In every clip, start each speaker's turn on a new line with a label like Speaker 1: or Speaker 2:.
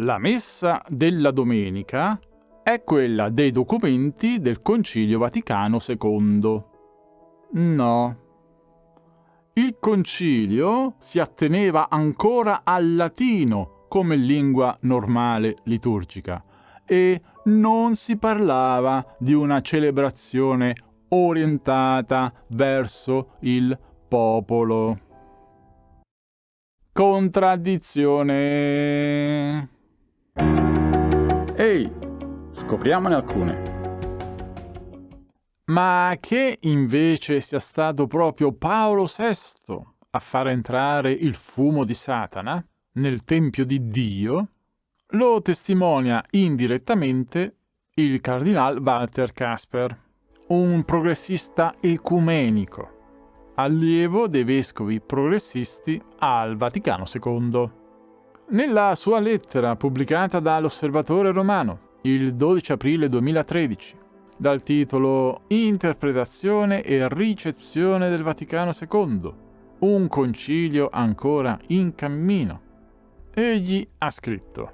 Speaker 1: La messa della domenica è quella dei documenti del Concilio Vaticano II. No. Il concilio si atteneva ancora al latino come lingua normale liturgica e non si parlava di una celebrazione orientata verso il popolo. Contraddizione. Ehi, scopriamone alcune. Ma che invece sia stato proprio Paolo VI a far entrare il fumo di Satana nel Tempio di Dio, lo testimonia indirettamente il cardinal Walter Casper, un progressista ecumenico allievo dei vescovi progressisti al Vaticano II. Nella sua lettera pubblicata dall'Osservatore Romano il 12 aprile 2013, dal titolo Interpretazione e ricezione del Vaticano II, un concilio ancora in cammino, egli ha scritto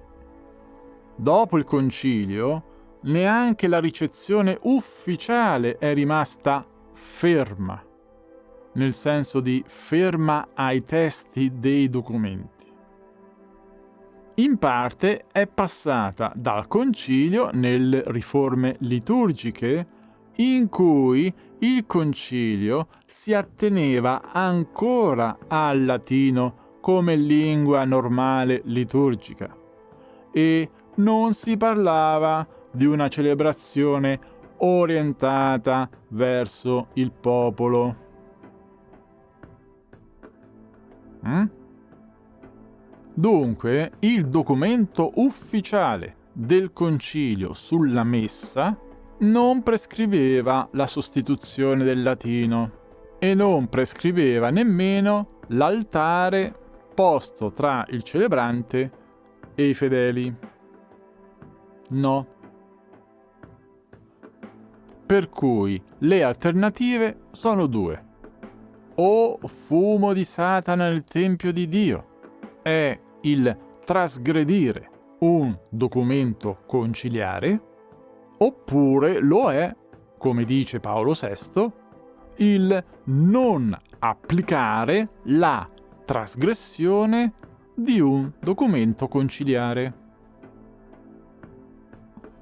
Speaker 1: Dopo il concilio, neanche la ricezione ufficiale è rimasta ferma nel senso di ferma ai testi dei documenti. In parte è passata dal concilio nelle riforme liturgiche in cui il concilio si atteneva ancora al latino come lingua normale liturgica e non si parlava di una celebrazione orientata verso il popolo. Mm? Dunque, il documento ufficiale del concilio sulla messa non prescriveva la sostituzione del latino e non prescriveva nemmeno l'altare posto tra il celebrante e i fedeli. No. Per cui le alternative sono due o fumo di Satana nel Tempio di Dio. È il trasgredire un documento conciliare, oppure lo è, come dice Paolo VI, il non applicare la trasgressione di un documento conciliare.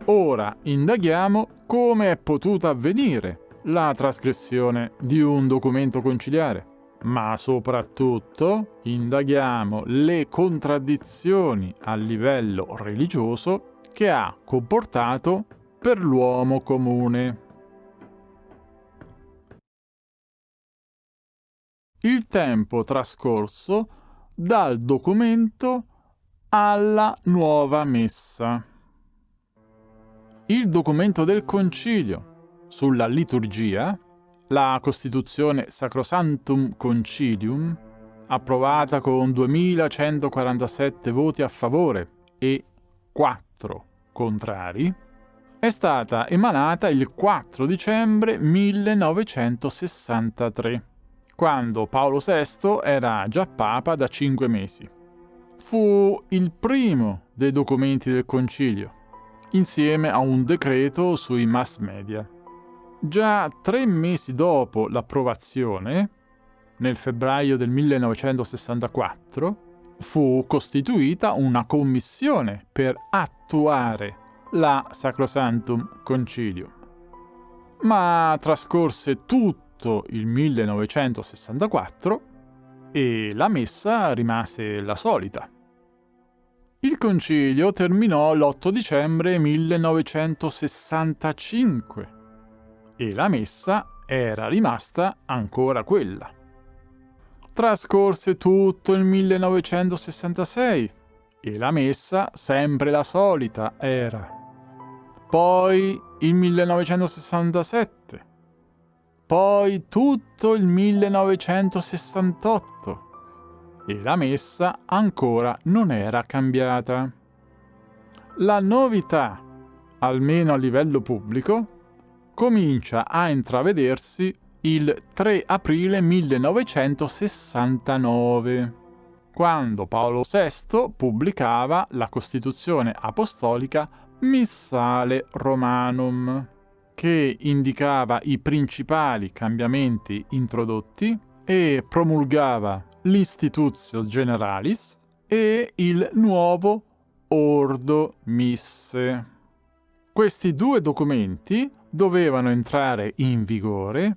Speaker 1: Ora indaghiamo come è potuta avvenire la trasgressione di un documento conciliare, ma soprattutto indaghiamo le contraddizioni a livello religioso che ha comportato per l'uomo comune. Il tempo trascorso dal documento alla nuova messa. Il documento del concilio sulla liturgia, la Costituzione Sacrosantum Concilium, approvata con 2147 voti a favore e 4 contrari, è stata emanata il 4 dicembre 1963, quando Paolo VI era già papa da cinque mesi. Fu il primo dei documenti del concilio, insieme a un decreto sui mass media. Già tre mesi dopo l'approvazione, nel febbraio del 1964, fu costituita una commissione per attuare la Sacrosantum Concilium. Ma trascorse tutto il 1964 e la messa rimase la solita. Il concilio terminò l'8 dicembre 1965 e la messa era rimasta ancora quella. Trascorse tutto il 1966 e la messa sempre la solita era. Poi il 1967. Poi tutto il 1968 e la messa ancora non era cambiata. La novità, almeno a livello pubblico, comincia a intravedersi il 3 aprile 1969, quando Paolo VI pubblicava la Costituzione Apostolica Missale Romanum, che indicava i principali cambiamenti introdotti e promulgava l'Institutio Generalis e il nuovo Ordo Misse. Questi due documenti dovevano entrare in vigore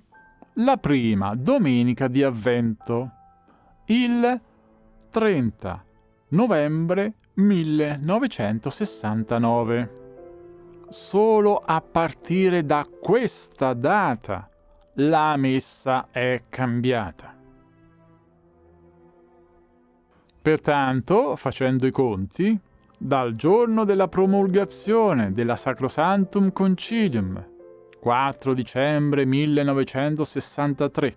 Speaker 1: la prima domenica di Avvento, il 30 novembre 1969. Solo a partire da questa data la messa è cambiata. Pertanto, facendo i conti, dal giorno della promulgazione della Sacrosantum Concilium, 4 dicembre 1963,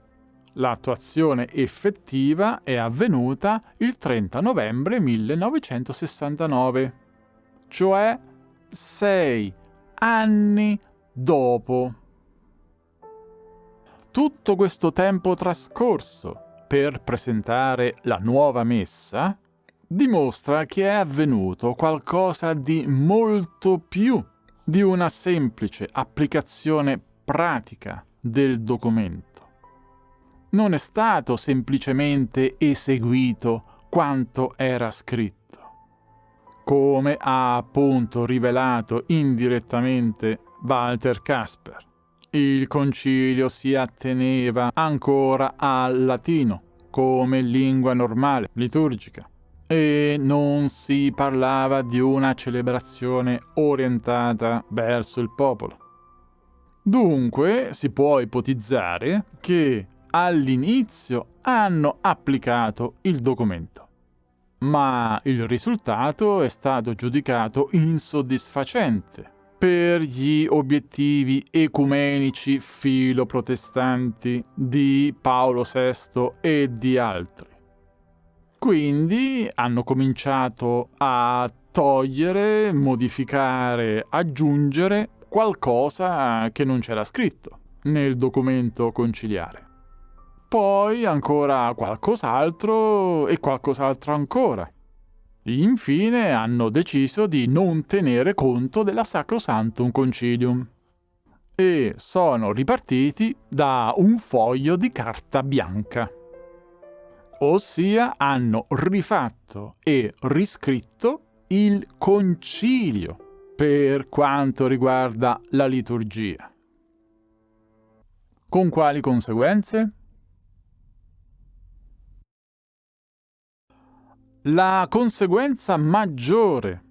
Speaker 1: l'attuazione effettiva è avvenuta il 30 novembre 1969, cioè sei anni dopo. Tutto questo tempo trascorso per presentare la nuova messa dimostra che è avvenuto qualcosa di molto più di una semplice applicazione pratica del documento. Non è stato semplicemente eseguito quanto era scritto come ha appunto rivelato indirettamente Walter Casper. Il concilio si atteneva ancora al latino come lingua normale, liturgica, e non si parlava di una celebrazione orientata verso il popolo. Dunque si può ipotizzare che all'inizio hanno applicato il documento ma il risultato è stato giudicato insoddisfacente per gli obiettivi ecumenici filoprotestanti di Paolo VI e di altri. Quindi hanno cominciato a togliere, modificare, aggiungere qualcosa che non c'era scritto nel documento conciliare poi ancora qualcos'altro e qualcos'altro ancora. Infine hanno deciso di non tenere conto della Sacrosantum Concilium e sono ripartiti da un foglio di carta bianca. Ossia hanno rifatto e riscritto il concilio per quanto riguarda la liturgia. Con quali conseguenze? La conseguenza maggiore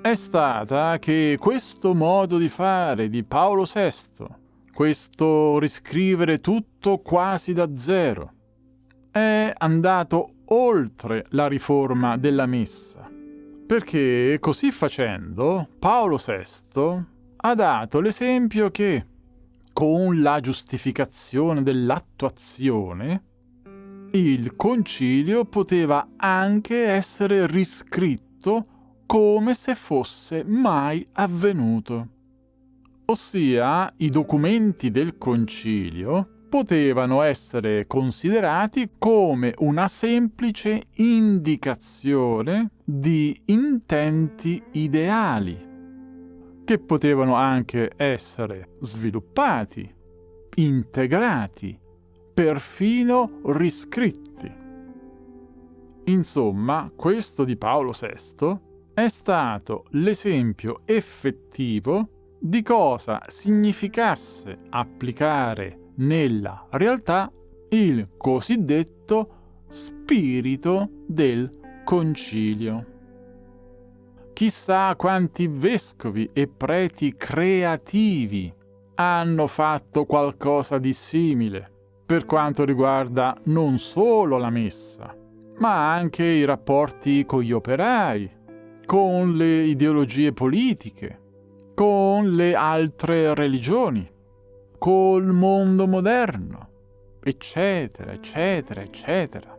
Speaker 1: è stata che questo modo di fare di Paolo VI, questo riscrivere tutto quasi da zero, è andato oltre la riforma della messa, perché così facendo Paolo VI ha dato l'esempio che, con la giustificazione dell'attuazione, il concilio poteva anche essere riscritto come se fosse mai avvenuto. Ossia, i documenti del concilio potevano essere considerati come una semplice indicazione di intenti ideali, che potevano anche essere sviluppati, integrati perfino riscritti. Insomma, questo di Paolo VI è stato l'esempio effettivo di cosa significasse applicare nella realtà il cosiddetto spirito del concilio. Chissà quanti vescovi e preti creativi hanno fatto qualcosa di simile per quanto riguarda non solo la messa, ma anche i rapporti con gli operai, con le ideologie politiche, con le altre religioni, col mondo moderno, eccetera, eccetera, eccetera.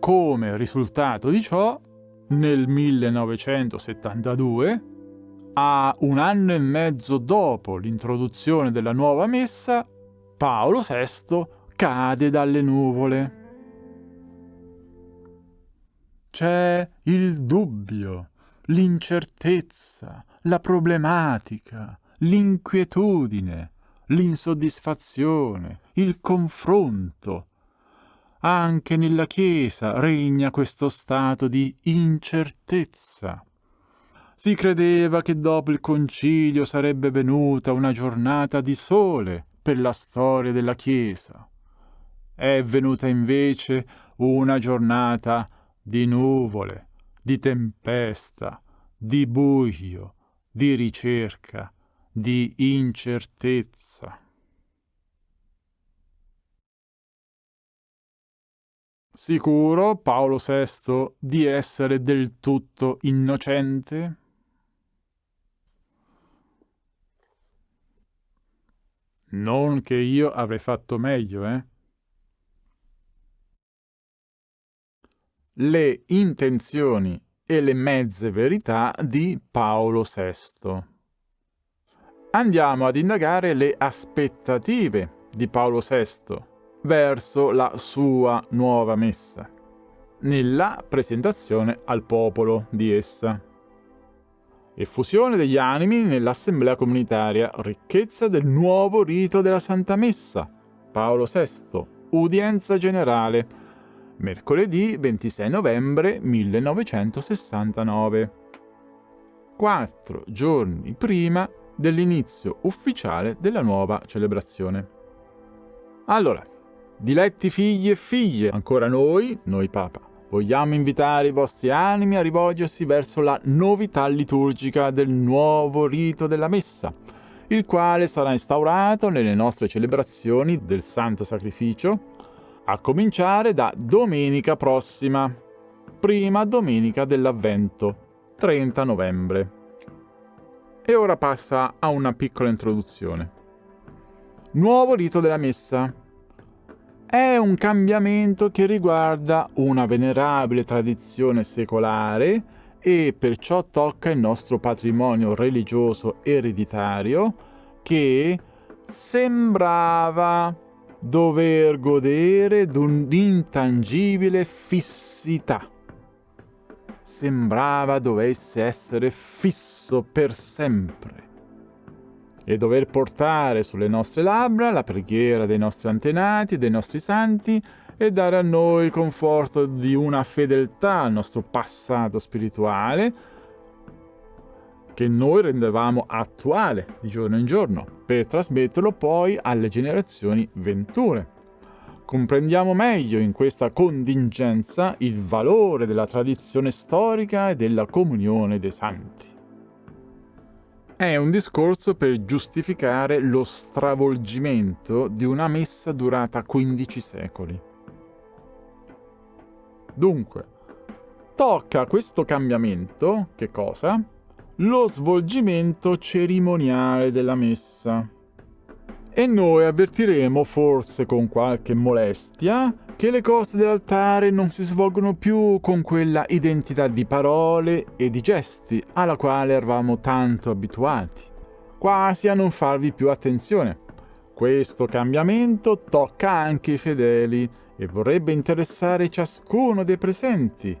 Speaker 1: Come risultato di ciò, nel 1972, a un anno e mezzo dopo l'introduzione della nuova messa, Paolo VI cade dalle nuvole. c'è il dubbio, l'incertezza, la problematica, l'inquietudine, l'insoddisfazione, il confronto. Anche nella Chiesa regna questo stato di incertezza. Si credeva che dopo il concilio sarebbe venuta una giornata di sole per la storia della Chiesa. È venuta invece una giornata di nuvole, di tempesta, di buio, di ricerca, di incertezza. Sicuro Paolo VI di essere del tutto innocente? Non che io avrei fatto meglio, eh? Le intenzioni e le mezze verità di Paolo VI. Andiamo ad indagare le aspettative di Paolo VI verso la sua nuova messa, nella presentazione al popolo di essa. Effusione degli animi nell'assemblea comunitaria, ricchezza del nuovo rito della Santa Messa, Paolo VI, udienza generale, mercoledì 26 novembre 1969. Quattro giorni prima dell'inizio ufficiale della nuova celebrazione. Allora, diletti figli e figlie, ancora noi, noi Papa, vogliamo invitare i vostri animi a rivolgersi verso la novità liturgica del nuovo rito della Messa, il quale sarà instaurato nelle nostre celebrazioni del Santo Sacrificio, a cominciare da domenica prossima, prima domenica dell'Avvento, 30 novembre. E ora passa a una piccola introduzione. Nuovo rito della Messa è un cambiamento che riguarda una venerabile tradizione secolare e perciò tocca il nostro patrimonio religioso ereditario che sembrava dover godere d'un'intangibile fissità. Sembrava dovesse essere fisso per sempre e dover portare sulle nostre labbra la preghiera dei nostri antenati, dei nostri santi e dare a noi il conforto di una fedeltà al nostro passato spirituale che noi rendevamo attuale di giorno in giorno per trasmetterlo poi alle generazioni venture. Comprendiamo meglio in questa contingenza il valore della tradizione storica e della comunione dei santi è un discorso per giustificare lo stravolgimento di una messa durata 15 secoli. Dunque, tocca questo cambiamento, che cosa? Lo svolgimento cerimoniale della messa. E noi avvertiremo, forse con qualche molestia, che le cose dell'altare non si svolgono più con quella identità di parole e di gesti alla quale eravamo tanto abituati, quasi a non farvi più attenzione. Questo cambiamento tocca anche i fedeli e vorrebbe interessare ciascuno dei presenti,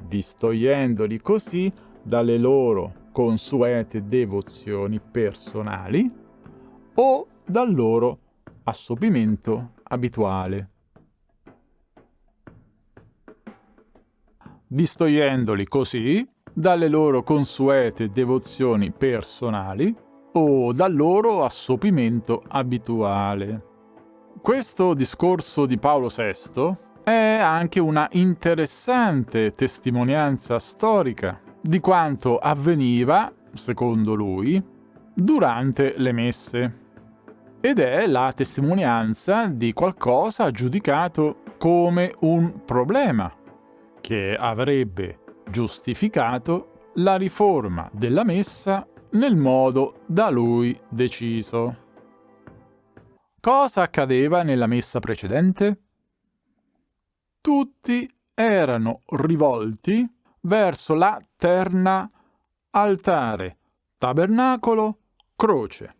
Speaker 1: distogliendoli così dalle loro consuete devozioni personali o dal loro assopimento abituale. distogliendoli così dalle loro consuete devozioni personali o dal loro assopimento abituale. Questo discorso di Paolo VI è anche una interessante testimonianza storica di quanto avveniva, secondo lui, durante le messe. Ed è la testimonianza di qualcosa giudicato come un problema che avrebbe giustificato la riforma della messa nel modo da lui deciso. Cosa accadeva nella messa precedente? Tutti erano rivolti verso la terna altare, tabernacolo, croce.